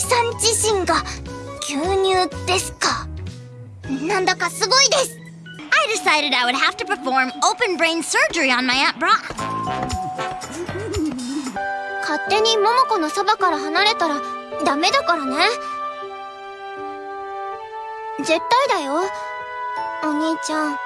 さん自身が牛乳ですかなんだかすごいです I decided I would have to perform open brain surgery on my Aunt Bra. 勝手に桃子のそばから離れたらダメだからね絶対だよお兄ちゃん